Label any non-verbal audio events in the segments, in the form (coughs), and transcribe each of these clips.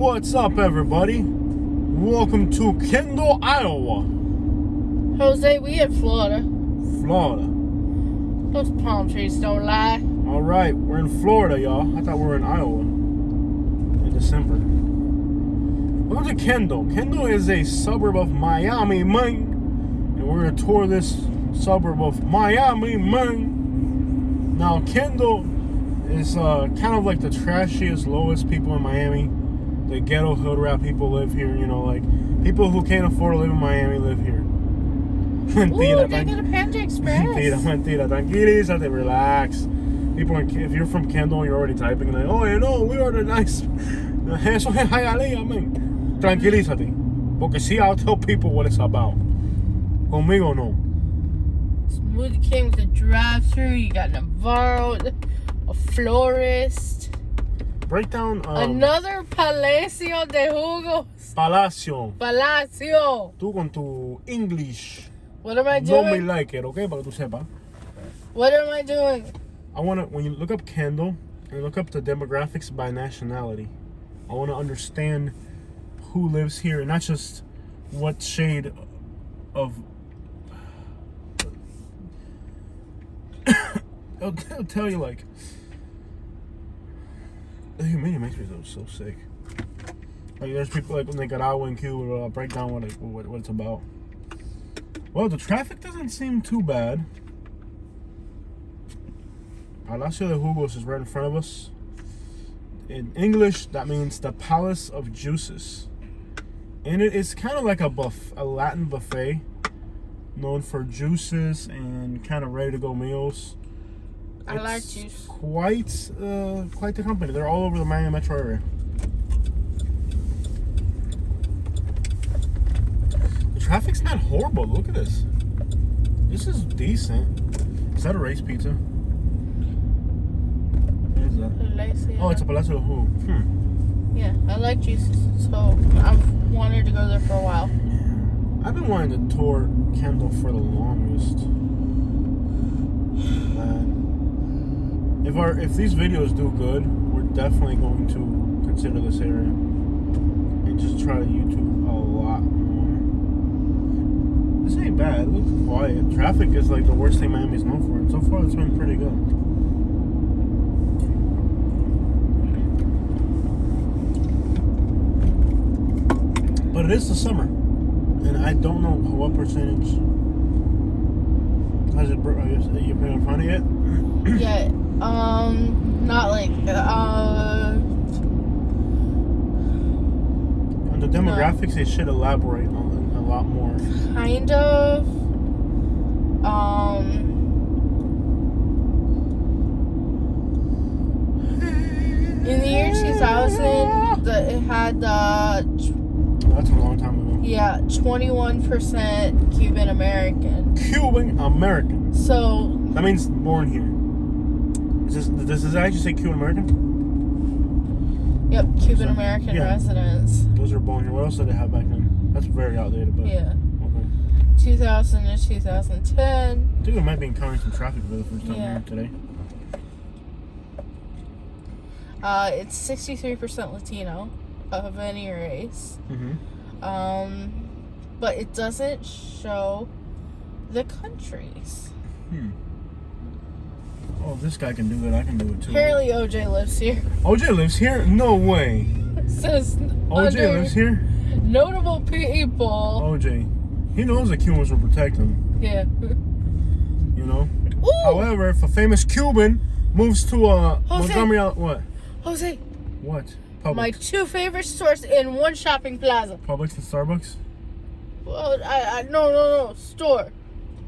What's up, everybody? Welcome to Kendall, Iowa, Jose, we in Florida. Florida. Those palm trees don't lie. All right, we're in Florida, y'all. I thought we were in Iowa in December. Welcome to Kendall. Kendall is a suburb of Miami, Maine, and we're gonna tour this suburb of Miami, Maine. Now, Kendall is uh, kind of like the trashiest, lowest people in Miami. The ghetto hood rat people live here. You know, like people who can't afford to live in Miami live here. (laughs) Ooh, Mentira, they thank- a Panda (laughs) Express. Mentira, mentira. Tranquilízate, relax. People, in, if you're from Kendall, you're already typing like, oh, you know, we are the nice. (laughs) Eso es Hialeah, man. Tranquilízate. Porque sí, I'll tell people what it's about. Conmigo no. Smoothie King with a drive-through. You got Navarro, a florist, Break down um, another Palacio de Jugos. Palacio. Palacio. Tú con tu English. What am I doing? No me like it, okay? Para que tú sepas. What am I doing? I want to, when you look up Kendall and look up the demographics by nationality, I want to understand who lives here and not just what shade of. (coughs) I'll, I'll tell you, like. The humidity makes me so, so sick. Like, there's people like when they Nicaragua and Cuba, uh, break down what, it, what, what it's about. Well, the traffic doesn't seem too bad. Palacio de Jugos is right in front of us. In English, that means the Palace of Juices. And it is kind of like a buff, a Latin buffet, known for juices and kind of ready to go meals. I like juice. Quite, uh, quite the company. They're all over the Miami metro area. The traffic's not horrible. Look at this. This is decent. Is that a race pizza? What is that? Palacio. Oh, it's a Palacio de Hmm. Yeah, I like juices, so I've wanted to go there for a while. I've been wanting to tour Kendall for the longest. Uh, if our if these videos do good, we're definitely going to consider this area and just try to YouTube a lot more. This ain't bad. It looks quiet. Traffic is like the worst thing Miami's known for. And so far, it's been pretty good. But it is the summer, and I don't know what percentage. Has it? Are you, are you in front of it? yeah, um, not like, uh, On the demographics, they should elaborate on a lot more. kind of, um, in the year 2000, the, it had the, That's a long time ago. yeah, 21% Cuban American. Cuban American. So, That means born here. Does this actually say Cuban American? yep, Cuban So, American yeah. residents. Those are born here. What else did they have back then? That's very outdated, but Yeah, okay. 2000 to 2010. I think we might be encountering some traffic for the first time Yeah. here today. Uh, it's 63% Latino of any race. Mm-hmm. Um, but it doesn't show the countries. Hmm. Oh, this guy can do it. I can do it too. Apparently, OJ lives here. OJ lives here? No way. It says OJ lives here? notable people. OJ. He knows the Cubans will protect him, Yeah. you know? Ooh, However, if a famous Cuban moves to uh, Jose. Montgomery, what? Jose, What? Publix. My two favorite stores in one shopping plaza. Publix and Starbucks? Well, I, I no no no store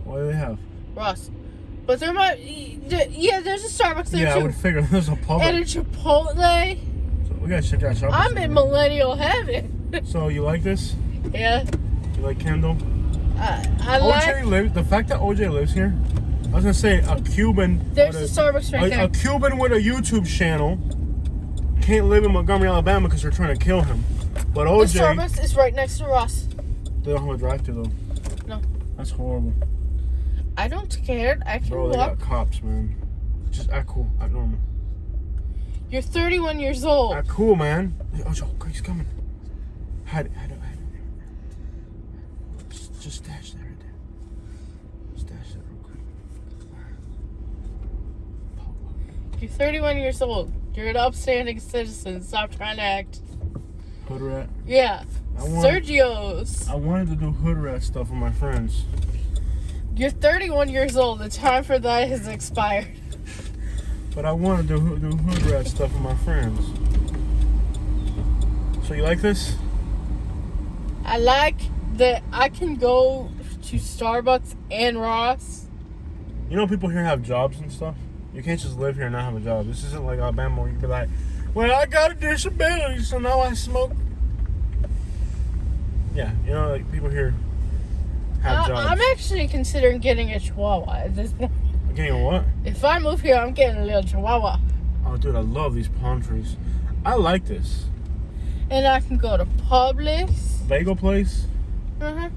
What do they have? Ross, but there might yeah there's a Starbucks there yeah, I would figure (laughs) there's a and a Chipotle. So we gotta check out Starbucks. I'm in millennial heaven. So you like this? (laughs) yeah, You like Kendall? I, I OJ like. lives. The fact that OJ lives here. I was gonna say a Cuban. There's a, the Starbucks right a, there. a Cuban with a YouTube channel can't live in Montgomery, Alabama because they're trying to kill him. But OJ. the Starbucks is right next to Ross. they don't have a drive-through though. No. That's horrible. I don't care. I can Bro, walk. got cops, man. Just act cool, act normal. You're 31 years old. Ah, cool, man. Oh, Joe, he's coming. Hide it, hide it, hide it. Just, just stash that right there. Stash that real quick. You're 31 years old. You're an upstanding citizen. Stop trying to act. Hood rat. Yeah. I want- Sergio's. I wanted to do hood rat stuff with my friends. You're 31 years old. The time for that has expired. But I wanted to do, do hood rat stuff with my friends. So you like this? I like that I can go to Starbucks and Ross. You know people here have jobs and stuff? You can't just live here and not have a job. This isn't like Alabama where you can be like, well, I got a disability, so now I smoke. Yeah, you know, like people here have jobs. I'm actually considering getting a Chihuahua at this point. Getting a what? If I move here, I'm getting a little Chihuahua. Oh, dude, I love these palm trees. I like this. And I can go to Publix. Bagel place? Uh-huh.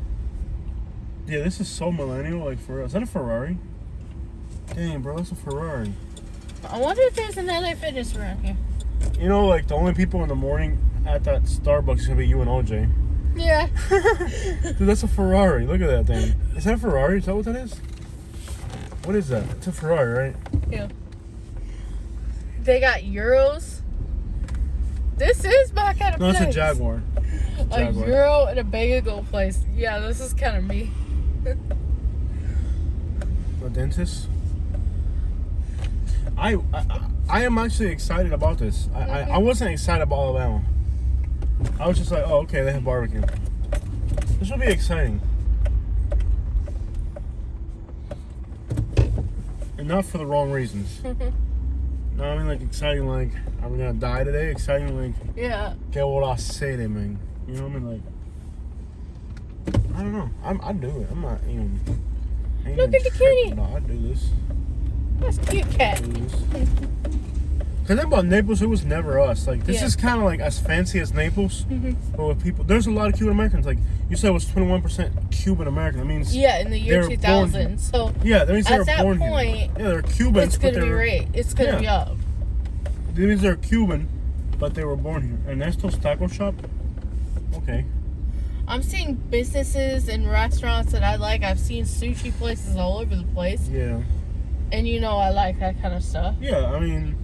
Yeah, this is so millennial. Like, for real. Is that a Ferrari? Dang, bro, that's a Ferrari. I wonder if there's an LA Fitness around here. You know, like, the only people in the morning at that Starbucks is going to be you and OJ. Yeah. (laughs) Dude, that's a Ferrari. Look at that thing. Is that a Ferrari? Is that what that is? What is that? It's a Ferrari, right? yeah. They got Euros. This is my kind of No, it's a place. Jaguar. A Jaguar. Euro and a bagel place. Yeah, this is kind of me. (laughs) A dentist. I, I I am actually excited about this. I, I, I mm-hmm. wasn't excited about Alabama. I was just like, oh, okay, they have barbecue. This will be exciting. And not for the wrong reasons. (laughs) no, I mean like exciting like, are we gonna die today? Exciting like, Yeah. que voy a hacer, man? You know what I mean? Like, I don't know. I'm, I do it. I'm not even. I Look at the kitty. it. I do this. That's a cute cat. (laughs) Cause think about Naples, it was never us. Like this Yeah. is kind of like as fancy as Naples, Mhm. but with people, there's a lot of Cuban Americans. Like you said, it was 21 percent Cuban American. That means Yeah, in the year They were born 2000. So yeah, that means they At were that born point, here. Yeah, they're Cubans, it's but gonna be right. It's gonna be Yeah. up. that means they're Cuban, but they were born here. Ernesto's Taco Shop. Okay. I'm seeing businesses and restaurants that I like. I've seen sushi places all over the place, Yeah. and you know I like that kind of stuff. Yeah, I mean,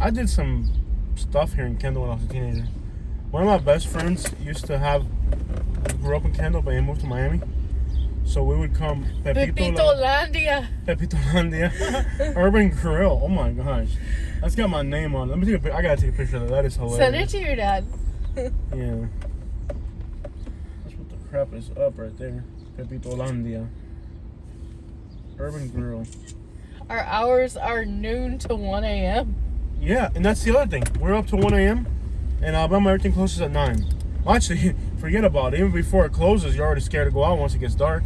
I did some stuff here in Kendall when I was a teenager. One of my best friends used to have grew up in Kendall, but he moved to Miami. So we would come Pepito, Pepito Landia. Pepito Landia, (laughs) Urban Grill. Oh my gosh, that's got my name on. it. Let me take a. I gotta take a picture of that. That is hilarious. Send it to your dad. (laughs) Yeah. That's what the crap is up right there. Pepito Landia. Urban Grill. Our hours are noon to 1 a.m. Yeah, and that's the other thing. We're up to 1 a.m. and Alabama, everything closes at 9. Well, actually, (laughs) forget about it. Even before it closes, you're already scared to go out once it gets dark.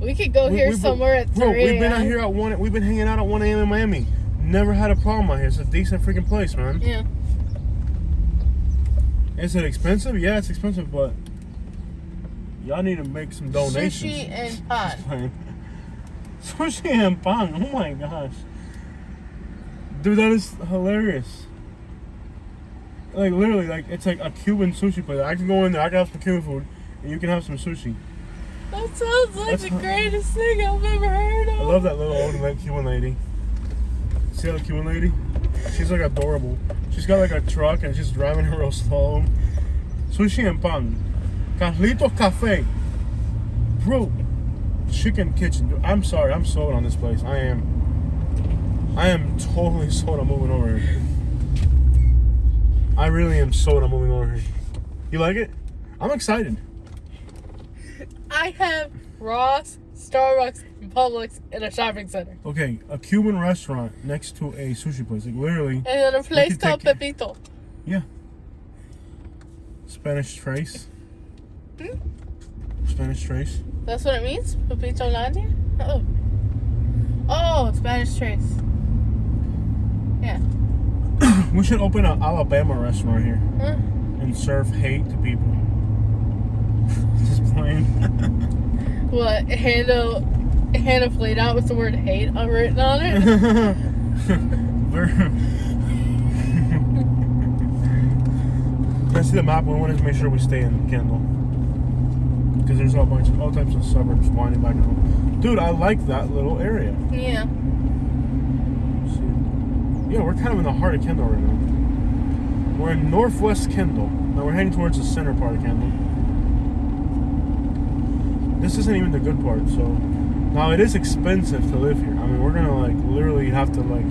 We could go We- here somewhere at 3 Bro, we've been out here at 1. We've been hanging out at 1 a.m. in Miami. Never had a problem out here. It's a decent freaking place, man. Yeah. Is it expensive? Yeah, it's expensive, but y'all need to make some donations. (laughs) (laughs) Sushi and pan. Sushi and pan. Oh my gosh. Dude, that is hilarious. Like literally, like it's like a Cuban sushi place. I can go in there, I can have some Cuban food, and you can have some sushi. That sounds like That's the greatest thing I've ever heard of. I love that little old like Cuban lady. See that Cuban lady? She's like adorable. She's got like a truck and she's driving her real slow. Sushi and pan. Carlitos Cafe. Bro, chicken kitchen. Dude, I'm sorry, I'm sold on this place. I am. I am totally sold on moving over here. I really am sold on moving over here. You like it? I'm excited. I have Ross, Starbucks, and Publix in a shopping center. Okay, a Cuban restaurant next to a sushi place. Like literally. And then a place called take- Pepito. Yeah. Spanish trace. Hmm? Spanish trace. That's what it means? Pepito Landia? Oh. Oh, Spanish trace. (clears throat) We should open an Alabama restaurant here Huh? and serve hate to people. (laughs) Just playing. (laughs) What? Hannah, Hannah played out with the word hate written on it? (laughs) We're. Let's see the map. We want to make sure we stay in Kendall. Because there's all bunch, all types of suburbs winding back and home. Dude, I like that little area. Yeah. Yeah, we're kind of in the heart of Kendall right now. We're in northwest Kendall. Now we're heading towards the center part of Kendall. This isn't even the good part, so now it is expensive to live here. I mean, we're gonna like literally have to like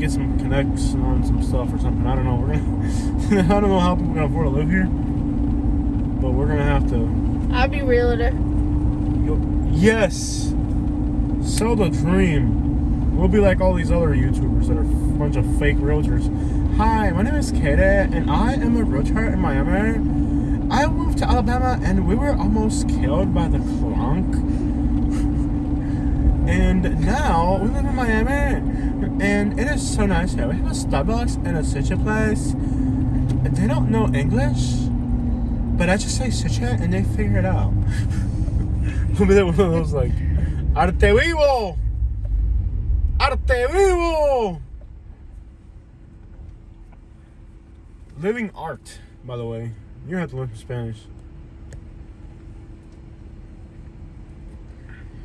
get some connects on some stuff or something. I don't know. We're gonna (laughs) I don't know how people can afford to live here, but we're gonna have to. I'll be realtor. Yes, sell the dream. We'll be like all these other YouTubers that are a bunch of fake realtors. Hi, my name is Katie, and I am a realtor in Miami. I moved to Alabama, and we were almost killed by the clunk. And now we live in Miami, and it is so nice here. We have a Starbucks and a sushi place. They don't know English, but I just say sushi, and they figure it out. (laughs) Be there one of those like, Arte vivo! Arte vivo! Living art, by the way. You're have to learn some Spanish.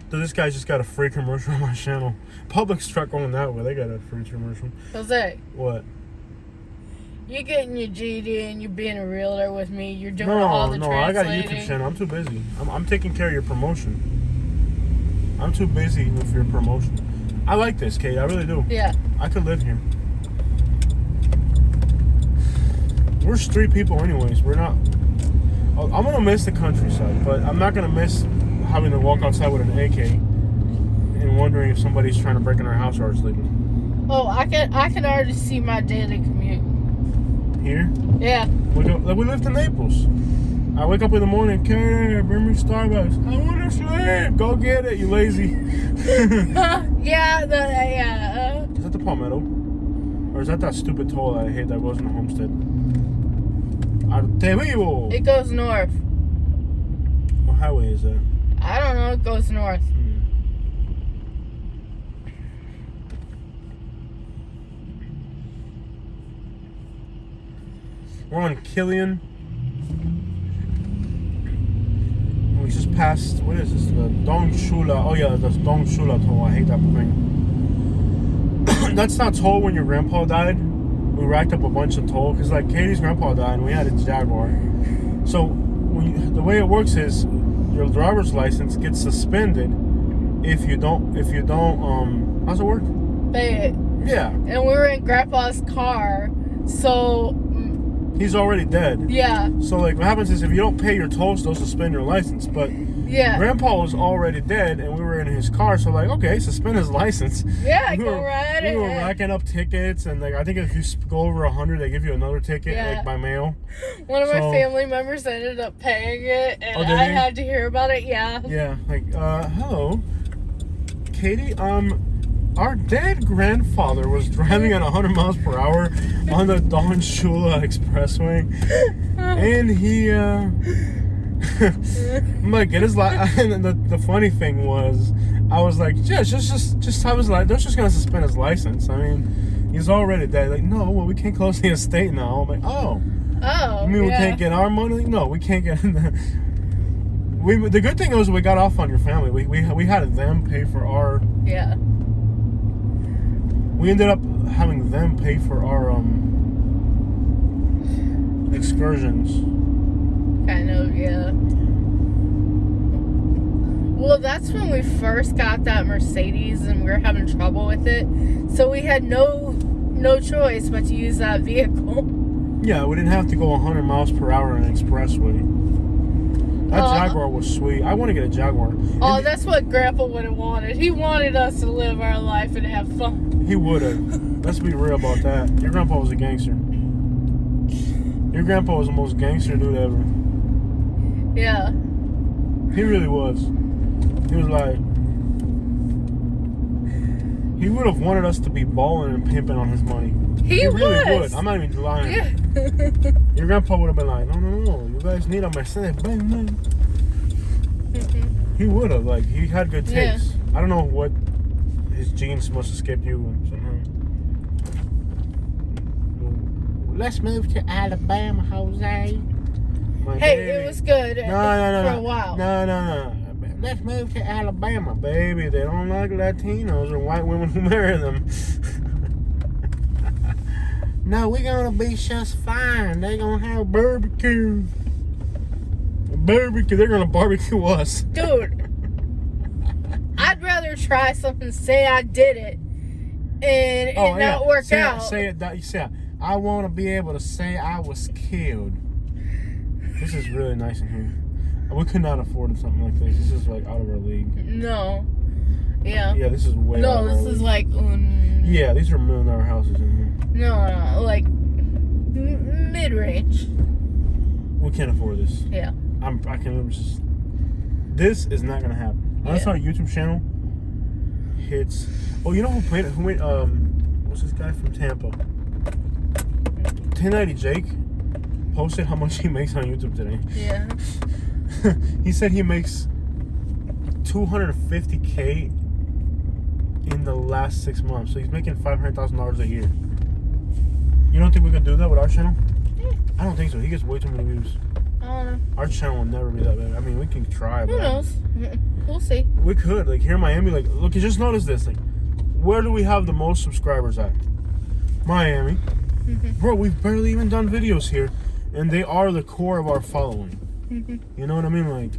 So this guy just got a free commercial (laughs) on my channel. Public struck on that way. They got a free commercial. Jose, What? you're getting your GD and you're being a realtor with me. You're doing No, all the no, no, I got a. YouTube channel. I'm too busy. I'm, I'm taking care of your promotion. I'm too busy with your promotion. I like this, Kate. I really do. Yeah. I could live here. We're street people, anyways. We're not. I'm gonna miss the countryside, but I'm not gonna miss having to walk outside with an AK and wondering if somebody's trying to break in our house or it's legal. Oh, I can I can already see my daily commute. Here, Yeah. we go, like we lived in Naples. I wake up in the morning, Kate, bring me Starbucks. I want to sleep. Go get it, you lazy. (laughs) (laughs) yeah. The, yeah. Is that the Palmetto? Or is that that stupid toll that I hate that goes into Homestead? Arte vivo! Uh, it goes north. What highway is that? I don't know. It goes north. Hmm. We're on Killian. We just passed, what is this? The Don Shula. Oh, yeah, the Don Shula toll. I hate that thing. (coughs) That's not toll when your grandpa died. We racked up a bunch of toll because, like, Katie's grandpa died and we had a Jaguar. So, you, the way it works is your driver's license gets suspended if you don't, if you don't, um, how's it work? But, Yeah, and we were in Grandpa's car, so he's already dead. yeah, So, like, what happens is if you don't pay your tolls, they'll suspend your license. But yeah, Grandpa was already dead, and we were in his car, so like, okay, suspend his (laughs) license. yeah. we Go were, right we were racking up tickets, and like, I think if you go over a hundred, they give you another ticket, Yeah. like by mail. (laughs) One of my family members ended up paying it, and Oh, I had to hear about it. Yeah. Yeah, like, uh, hello, Katie. Um, our dead grandfather was driving at 100 miles per hour on the Don Shula Expressway, and he, uh, (laughs) I'm like, get his life. (laughs) And the, the funny thing was, I was like, yeah, just, just, just have his life. They're just gonna suspend his license. I mean, he's already dead. Like, no, well, we can't close the estate now. I'm like, oh. Oh. You mean we yeah. can't get our money? No, we can't get. we the good thing was we got off on your family. We we we had them pay for our. Yeah. We ended up having them pay for our um excursions. Kind of. Yeah. Well, that's when we first got that Mercedes, and we were having trouble with it. So we had no no choice but to use that vehicle. (laughs) Yeah, we didn't have to go 100 miles per hour on an expressway. That Oh. Jaguar was sweet. I want to get a Jaguar. Oh, And that's what Grandpa would have wanted. He wanted us to live our life and have fun. He would have. Let's be real about that. Your grandpa was a gangster. Your grandpa was the most gangster dude ever. Yeah. He really was. He was like, he would have wanted us to be balling and pimping on his money. He, really was. would. I'm not even lying. Yeah. (laughs) Your grandpa would have been like, no, no, no, you guys need a Mercedes Benz. man." Mm-hmm. He would have. Like, he had good Yeah. taste. I don't know what his genes must escape you somehow. Let's move to Alabama, Jose. My Hey, baby. it was good No, no, no, for no. a while. No, no, no. Let's move to Alabama, baby. They don't like Latinos or white women who marry them. (laughs) no, we're gonna be just fine. They're gonna have barbecue. Barbecue. They're gonna barbecue us. Dude, I'd rather try something, say I did it, and it not work Oh, say, out. Say it. that- You say. I want to be able to say I was killed. This is really nice in here. We could not afford something like this. This is like out of our league. No. Yeah. Yeah, this is way. no, this is league. like. Um, Yeah, these are million dollar houses in here. No, no, like mid range. We can't afford this. Yeah. I'm. I can just. This is not gonna happen. Unless Yeah. our YouTube channel hits. Oh, you know who played? Who made? Um, what's this guy from Tampa? 1090 Jake posted how much he makes on YouTube today. Yeah. (laughs) he said he makes 250k in the last six months. So he's making $500,000 a year. You don't think we could do that with our channel? Yeah. I don't think so. He gets way too many views. I don't know. Our channel will never be that big. I mean, we can try, but Who knows? (laughs) We'll see. we could. Like here in Miami, like look, you just notice this. Like, where do we have the most subscribers at? Miami. Mhm. Bro, we've barely even done videos here, and they are the core of our following. Mhm. You know what I mean? Like,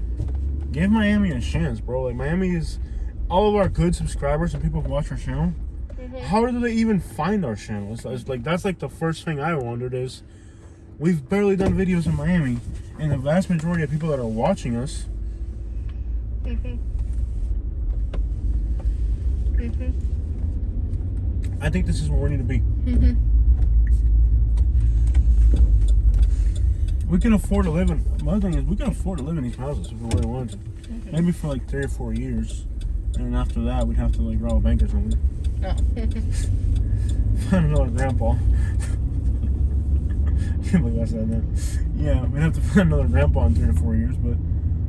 give Miami a chance, bro. Like, Miami is all of our good subscribers and people who watch our channel. Mhm. How do they even find our channel? It's, it's like that's like the first thing I wondered is we've barely done videos in Miami, and the vast majority of people that are watching us Mhm. Mhm. I think this is where we need to be. Mhm. We can afford to live in. My thing is we can afford to live in these houses if we really wanted to. Mm-hmm. Maybe for like three or four years, and then after that we'd have to like rob a bank or something. No. (laughs) Find another grandpa. (laughs) Can't believe I said that. Yeah, we'd have to find another grandpa in three or four years, but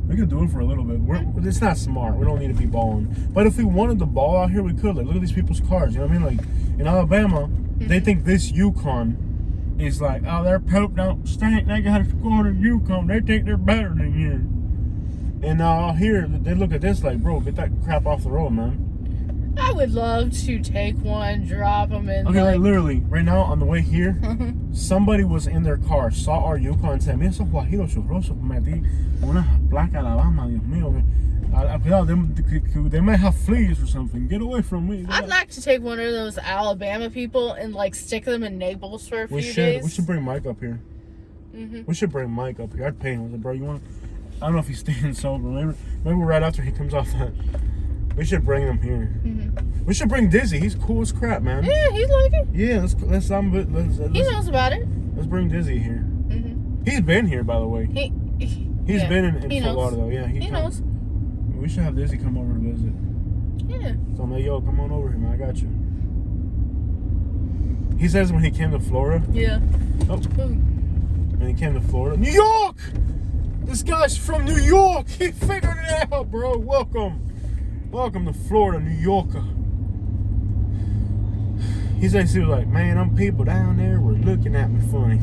we could do it for a little bit. We're, it's not smart. We don't need to be balling. But if we wanted to ball out here, we could. Like, look at these people's cars. You know what I mean? Like in Alabama, they think this Yukon is like, oh, their poop don't stink. They got a squad Yukon. They think they're better than you. And out here, they look at this like, bro, get that crap off the road, man. I would love to take one, drop them in. Okay, like like, literally, right now on the way here, (laughs) uh-huh. Somebody was in their car, saw our Yukon, and said, Mira esos guajiros churrosos, metí una placa Alabama, Dios mío. Ah, Cuidado, they, they might have fleas or something. Get away from me. I'd like to take one of those Alabama people and like stick them in Naples for a few we should. days. We should bring Mike up here. Mhm. We should bring Mike up here. I'd pay him. I was like, bro, you want? I don't know if he's staying sober. Maybe, maybe right after he comes off that. We should bring him here. Mhm. We should bring Dizzy. He's cool as crap, man. Yeah, he's like it. Yeah, let's let's um, let's, let's, He knows about it. let's bring Dizzy here. Mhm. He's been here, by the way. He. he He's yeah, been in, in he Fort. Lauderdale. Yeah, He come- knows. We should have Dizzy come over to visit. Yeah. So I'm like, yo, come on over here, man. I got you. He says when he came to Florida, Yeah. Oh. When he came to Florida, New York. This guy's from New York. He figured it out, bro. Welcome, welcome to Florida, New Yorker. He says he was like, man, them people down there were looking at me funny.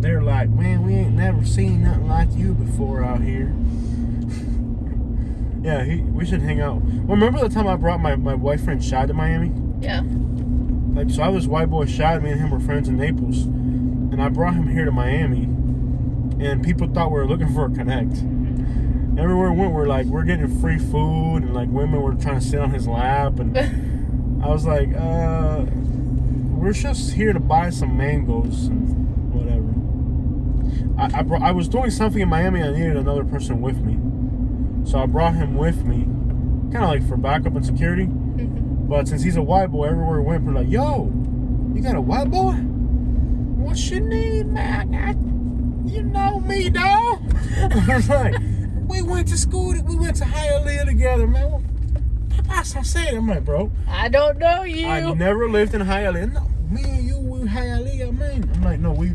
They're like, man, we ain't never seen nothing like you before out here. (laughs) yeah, he, we should hang out. Well, remember the time I brought my, my boyfriend Shad to Miami? Yeah. Like, so I was white boy Shad. Me and him were friends in Naples, and I brought him here to Miami, and people thought we were looking for a connect. Everywhere we went, we're like, we're getting free food, and like women were trying to sit on his lap, and I was like, uh, we're just here to buy some mangoes and whatever. I I, brought, I was doing something in Miami. I needed another person with me, so I brought him with me, kind of like for backup and security. But since he's a white boy, everywhere we went, we're like, yo, you got a white boy? What you need, man? I, you know me, dog. (laughs) I was like, we went to school, we went to Hialeah together, man. I said. I'm like, bro, I don't know you. I never lived in Hialeah. No, me and you, we Hialeah, man. I'm like, no, we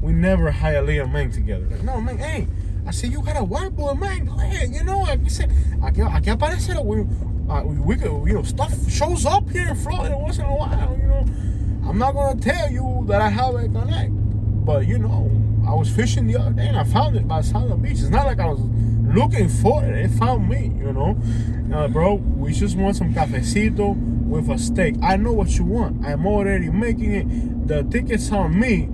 we never Hialeah, man, together. Like, no, man, hey. I said, you got a white boy, man. You know. I said, aquí, aquí aparece, we, uh, we, we could, you know, stuff shows up here in Florida once in a while. You know, I'm not gonna tell you that I have a connect, but you know, I was fishing the other day and I found it by the side of the beach. It's not like I was looking for it; it found me. You know, uh, bro. We just want some cafecito with a steak. I know what you want. I'm already making it. The ticket's on me,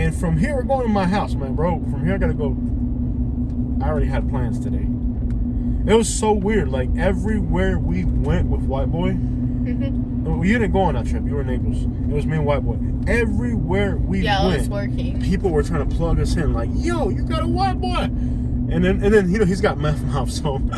and from here we're going to my house, man, bro. From here I gotta go. I already had plans today. It was so weird. Like everywhere we went with White Boy, well, you didn't go on that trip. You were in Naples. It was me and White Boy. Everywhere we Yeah, went, people were trying to plug us in. Like, yo, you got a White Boy, and then and then you know he's got meth mouth, so (laughs)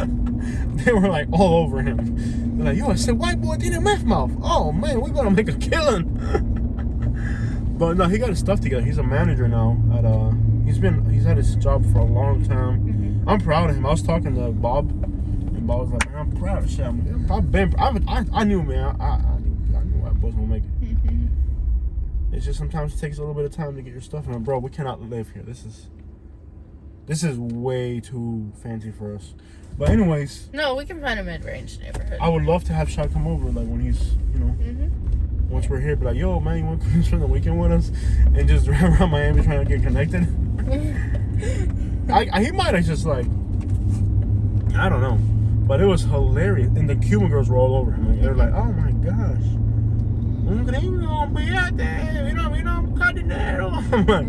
they were like all over him. They're like, yo, I said White Boy did a meth mouth. Oh man, we're gonna make a killing. (laughs) but no, he got his stuff together. He's a manager now at uh. He's been he's had his job for a long time. Mhm. I'm proud of him. I was talking to Bob, and Bob was like, "Man, I'm proud of Sam. I've been, I've, I, I knew, man. I, I knew, I knew I was gonna make it. Mhm. It's just sometimes it takes a little bit of time to get your stuff in. Bro, we cannot live here. This is, this is way too fancy for us. But anyways, No, we can find a mid-range neighborhood. I would love to have Shad come over, like when he's, you know, Mhm. once we're here, be like, "Yo, man, you want to come (laughs) spend the weekend with us?" And just drive (laughs) around Miami trying to get connected. (laughs) I, I he might have just like I don't know, but it was hilarious. And the Cuban girls were all over him. Like, they were like, "Oh my gosh, un gringo, fíjate, mira, mira, un cadenero." I'm like,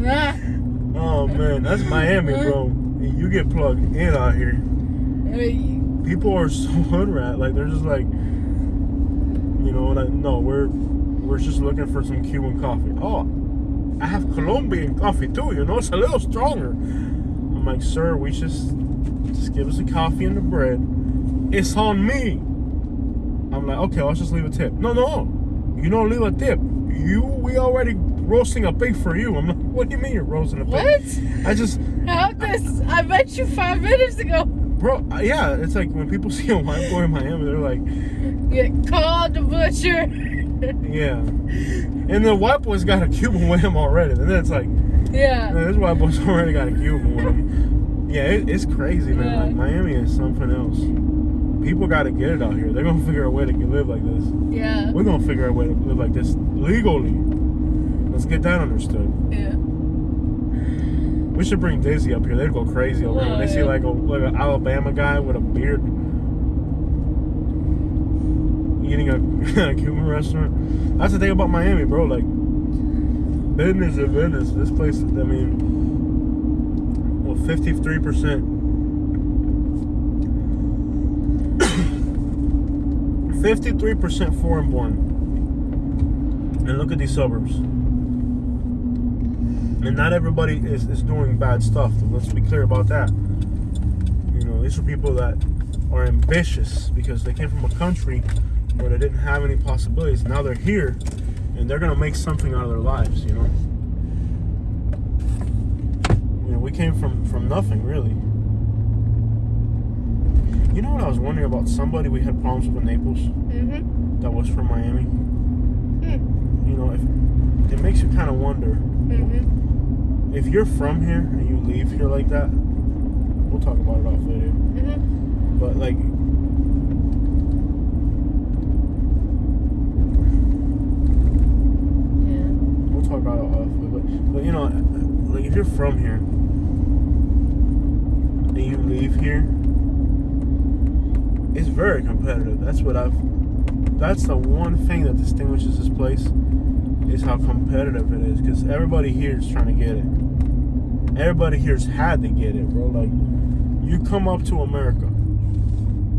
"Oh man, that's Miami, bro. And you get plugged in out here. uh, People are (laughs) so hood rat. Like they're just like, you know, like no, we're we're just looking for some Cuban coffee. Oh, I have Colombian coffee too. You know, it's a little stronger. I'm like, sir, we just just give us a coffee and the bread. It's on me. I'm like, okay, let's just leave a tip. No, no, you don't leave a tip. You, we already roasting a pig for you. I'm like, what do you mean you're roasting a pig? what? I just, How this? I met you five minutes ago. bro, yeah, it's like when people (laughs) see a white boy in Miami, they're like, Get called the butcher. (laughs) yeah. And the white boy's got a Cuban with him already. And then it's like, yeah. this white boy's (laughs) already got a Cuban with him. Yeah, it, it's crazy, man. Yeah. Like Miami is something else. People got to get it out here. They're gonna figure a way to live like this. Yeah. We're gonna figure a way to live like this legally. Let's get that understood. Yeah. We should bring Daisy up here. They'd go crazy over when they see like a like an Alabama guy with a beard eating a, (laughs) a Cuban restaurant. That's the thing about Miami, bro. Like business is business. This place, I mean, well, fifty three percent. 53% foreign born. And look at these suburbs. And not everybody is, is doing bad stuff. Let's be clear about that. You know, these are people that are ambitious because they came from a country where they didn't have any possibilities. Now they're here and they're gonna make something out of their lives, you know. You know, we came from from nothing really. You know what I was wondering about somebody we had problems with in Naples Mm-hmm. that was from Miami? Mm. You know, if it makes you kind of wonder Mm-hmm. If you're from here and you leave here like that, we'll talk about it off video. Mm-hmm. But like, Yeah. we'll talk about it off. But but you know, like if you're from here and you leave here, it's very competitive. That's what I've. That's the one thing that distinguishes this place is how competitive it is. Because everybody here is trying to get it. Everybody here's had to get it, bro. Like, you come up to America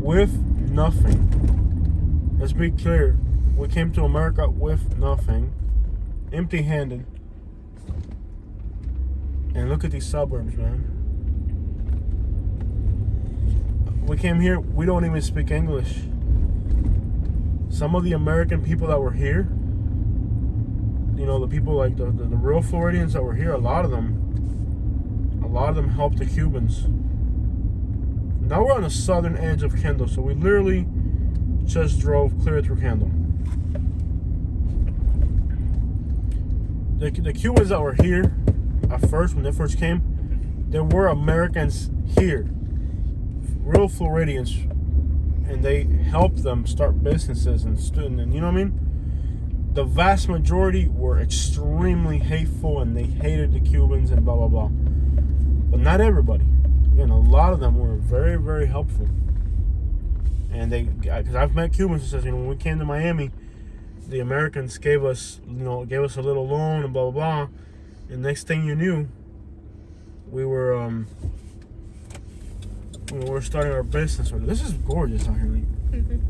with nothing. Let's be clear. We came to America with nothing, empty handed. And look at these suburbs, man. We came here, we don't even speak English. Some of the American people that were here, you know, the people like the, the, the real Floridians that were here, a lot of them, a lot of them helped the Cubans. Now we're on the southern edge of Kendall, so we literally just drove clear through Kendall. The, the Cubans that were here at first, when they first came, there were Americans here, real Floridians, and they helped them start businesses and student and you know what I mean. The vast majority were extremely hateful and they hated the Cubans and blah blah blah. But not everybody. Again, a lot of them were very very helpful. And they, because I've met Cubans who says, you know, when we came to Miami, the Americans gave us, you know, gave us a little loan and blah blah blah. And next thing you knew, we were um we were starting our business. This is gorgeous out here. Like,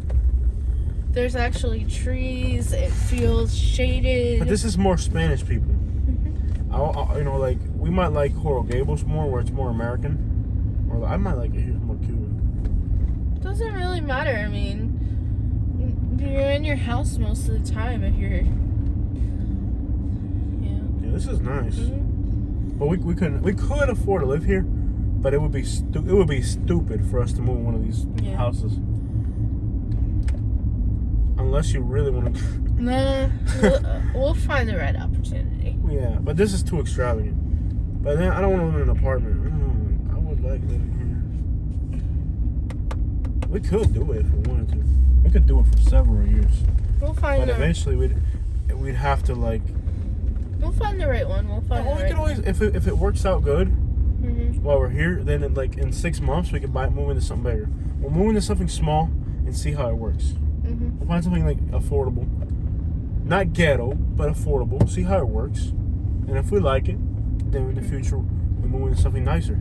There's actually trees. It feels shaded. But this is more Spanish people. I, I, you know, like we might like Coral Gables more, where it's more American, or I might like it here more Cuban. Doesn't really matter. I mean, you're in your house most of the time if you're. Yeah. Yeah, this is nice. Mhm. But we, we couldn't we could afford to live here, but it would be stu- it would be stupid for us to move in one of these Yeah. houses. Unless you really want to. (laughs) Nah, we'll, uh, we'll find the right opportunity. yeah, but this is too extravagant. But then I don't want to live in an apartment. I, I would like living here. We could do it if we wanted to. We could do it for several years. We'll find But eventually we'd we'd have to like. we'll find the right one. We'll find Well, the we right. could always if it, if it works out good Mhm. while we're here, then in like in six months we could buy move into something bigger. We'll move into something small and see how it works. Mhm. Find something like affordable, not ghetto, but affordable. See how it works, and if we like it, then in the future we move into something nicer.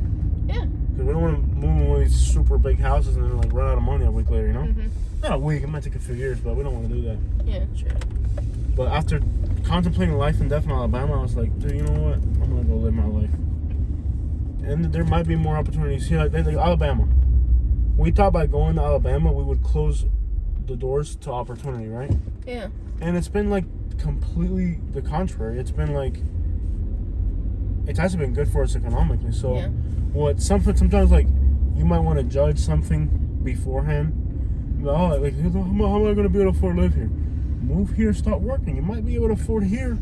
Yeah. Because we don't want to move into one of these super big houses and then like run out of money a week later. You know, Mhm. not a week. It might take a few years, but we don't want to do that. Yeah. True. But after contemplating life and death in Alabama, I was like, dude, you know what? I'm gonna go live my life. And there might be more opportunities here, like, like Alabama. We thought by going to Alabama, we would close the doors to opportunity, right? Yeah. And it's been like completely the contrary. It's been like it's actually been good for us economically. So, Yeah. what something sometimes like you might want to judge something beforehand. Oh, like how am I, how am I going to be able to afford to live here? Move here, start working. You might be able to afford here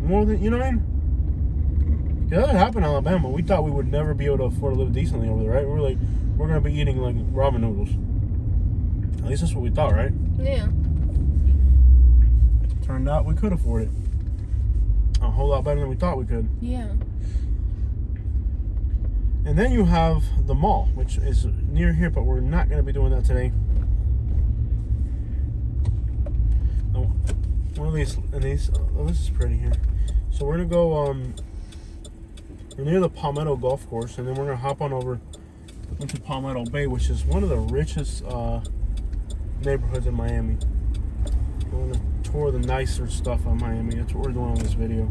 more than you know what I mean? Yeah, That happened in Alabama. We thought we would never be able to afford to live decently over there, right? We were like, we're gonna be eating like ramen noodles. At least that's what we thought, right? Yeah. Turned out we could afford it. A whole lot better than we thought we could. Yeah. And then you have the mall, which is near here, but we're not going to be doing that today. Oh, One of these, and these, oh, this is pretty here. So we're going to go, um, we're near the Palmetto Golf Course, and then we're going to hop on over into Palmetto Bay, which is one of the richest uh, neighborhoods in Miami. We're going to tour the nicer stuff on Miami. That's what we're doing on this video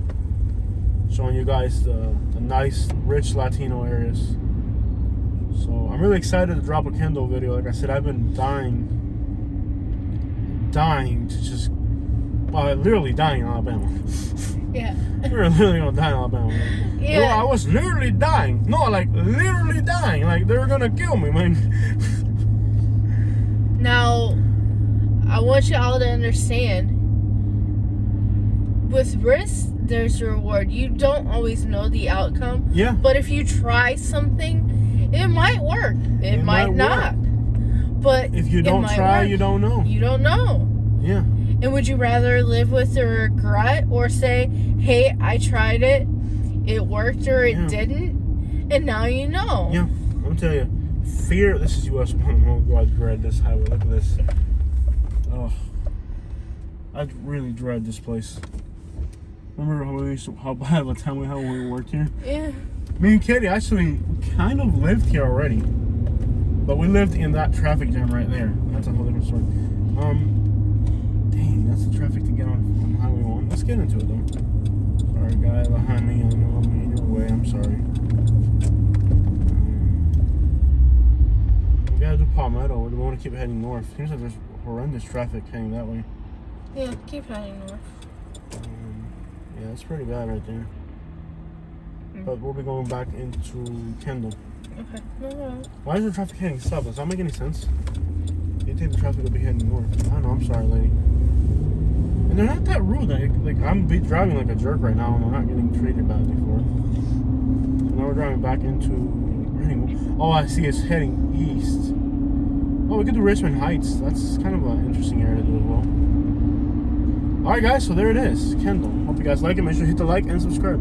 showing you guys the, the nice, rich Latino areas. So I'm really excited to drop a Kendall video. Like I said, I've been dying, dying to just, well, literally dying in Alabama. Yeah. (laughs) we were literally gonna die in Alabama. man. Yeah. No, I was literally dying. No, like literally dying. Like they were gonna kill me, man. (laughs) Now, I want you all to understand with risk, there's a reward. You don't always know the outcome, yeah. but if you try something, it might work. It, It might, might not. But If you don't try, work. you don't know. You don't know. Yeah. And would you rather live with the regret or say, hey, I tried it, it worked or it Yeah. didn't, and now you know? Yeah, I'm gonna tell you, fear. This is US one. Oh God, I dread this highway. Look at this. Oh, I really dread this place. Remember how we used to, how bad of a time we had when we worked here? Yeah. Me and Katie actually kind of lived here already, but we lived in that traffic jam right there. That's a whole different story. Um, dang, that's the traffic to get on, on Highway One. Let's get into it though. Sorry, guy behind me. I know I'm in your way. I'm sorry. Um, we gotta do Palmetto. We want to keep heading north. Seems like there's horrendous traffic heading that way. Yeah, keep heading north. Um, yeah, it's pretty bad right there. Mm. But we'll be going back into Kendall. Okay. No, no. Why is the traffic heading south? Does that make any sense? You think the traffic will be heading north? I don't know. I'm sorry, lady. And they're not that rude. Like, like I'm be driving like a jerk right now, and I'm not getting treated badly for it. So now we're driving back into. Oh, I see. It's heading east. Oh, we could do Richmond Heights. That's kind of an interesting area to do as well. All right, guys. So there it is, Kendall. Hope you guys like it. Make sure to hit the like and subscribe.